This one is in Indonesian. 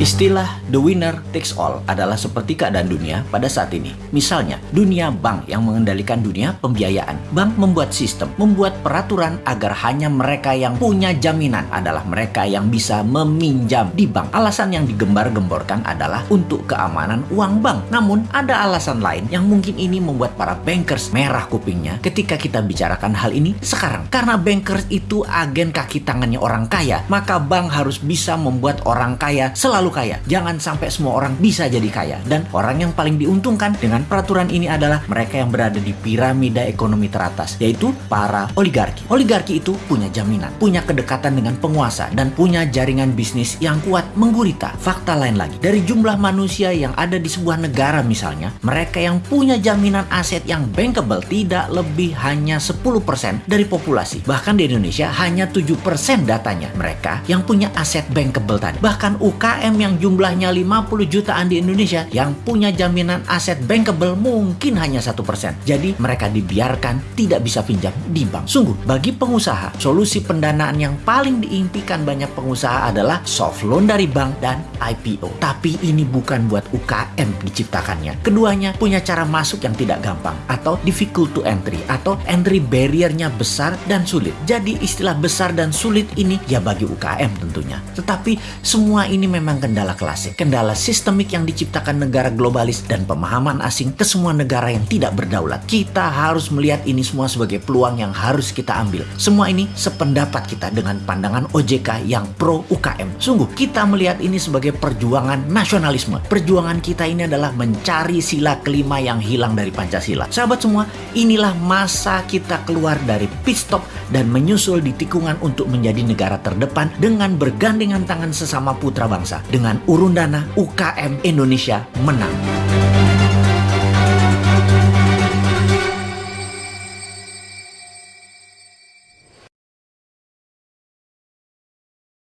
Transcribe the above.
Istilah the winner takes all adalah seperti keadaan dunia pada saat ini. Misalnya, dunia bank yang mengendalikan dunia pembiayaan. Bank membuat sistem, membuat peraturan agar hanya mereka yang punya jaminan adalah mereka yang bisa meminjam di bank. Alasan yang digembar-gemborkan adalah untuk keamanan uang bank. Namun, ada alasan lain yang mungkin ini membuat para bankers merah kupingnya ketika kita bicarakan hal ini sekarang. Karena bankers itu agen kaki tangannya orang kaya, maka bank harus bisa membuat orang kaya selalu kaya. Jangan sampai semua orang bisa jadi kaya. Dan orang yang paling diuntungkan dengan peraturan ini adalah mereka yang berada di piramida ekonomi teratas, yaitu para oligarki. Oligarki itu punya jaminan, punya kedekatan dengan penguasa, dan punya jaringan bisnis yang kuat menggurita. Fakta lain lagi, dari jumlah manusia yang ada di sebuah negara misalnya, mereka yang punya jaminan aset yang bankable tidak lebih hanya 10% dari populasi. Bahkan di Indonesia hanya 7% datanya mereka yang punya aset bankable tadi. Bahkan UKM yang jumlahnya 50 jutaan di Indonesia yang punya jaminan aset bankable mungkin hanya satu persen. Jadi mereka dibiarkan tidak bisa pinjam di bank. Sungguh, bagi pengusaha, solusi pendanaan yang paling diimpikan banyak pengusaha adalah soft loan dari bank dan IPO. Tapi ini bukan buat UKM diciptakannya. Keduanya punya cara masuk yang tidak gampang atau difficult to entry atau entry barriernya besar dan sulit. Jadi istilah besar dan sulit ini ya bagi UKM tentunya. Tetapi semua ini memang kendala klasik, kendala sistemik yang diciptakan negara globalis dan pemahaman asing ke semua negara yang tidak berdaulat. Kita harus melihat ini semua sebagai peluang yang harus kita ambil. Semua ini sependapat kita dengan pandangan OJK yang pro UKM. Sungguh, kita melihat ini sebagai perjuangan nasionalisme. Perjuangan kita ini adalah mencari sila kelima yang hilang dari Pancasila. Sahabat semua, inilah masa kita keluar dari pit stop dan menyusul di tikungan untuk menjadi negara terdepan dengan bergandengan tangan sesama putra bangsa. Dengan urun dana UKM Indonesia menang.